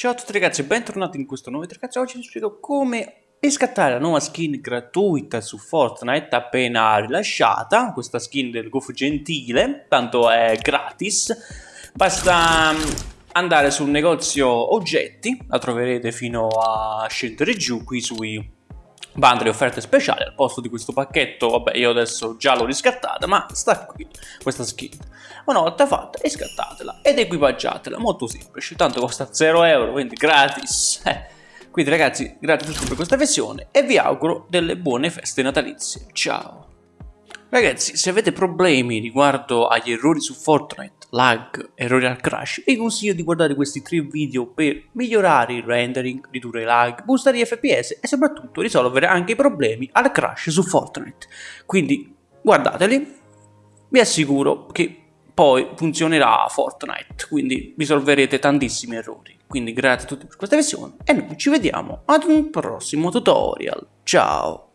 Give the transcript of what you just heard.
Ciao a tutti ragazzi, bentornati in questo nuovo video. Ragazzi, oggi vi spiego come riscattare la nuova skin gratuita su Fortnite appena rilasciata, questa skin del Gofu Gentile, tanto è gratis, basta mm, andare sul negozio oggetti, la troverete fino a scendere giù qui sui bundle offerte speciali al posto di questo pacchetto. Vabbè io adesso già l'ho riscattata ma sta qui questa skin. Una volta fatta riscattatela ed equipaggiatela. Molto semplice tanto costa 0 euro quindi gratis. Eh. quindi ragazzi grazie a tutti per questa versione e vi auguro delle buone feste natalizie. Ciao. Ragazzi, se avete problemi riguardo agli errori su Fortnite, lag, errori al crash, vi consiglio di guardare questi tre video per migliorare il rendering, ridurre i lag, boostare gli FPS e soprattutto risolvere anche i problemi al crash su Fortnite. Quindi guardateli, vi assicuro che poi funzionerà Fortnite, quindi risolverete tantissimi errori. Quindi grazie a tutti per questa visione e noi ci vediamo ad un prossimo tutorial. Ciao!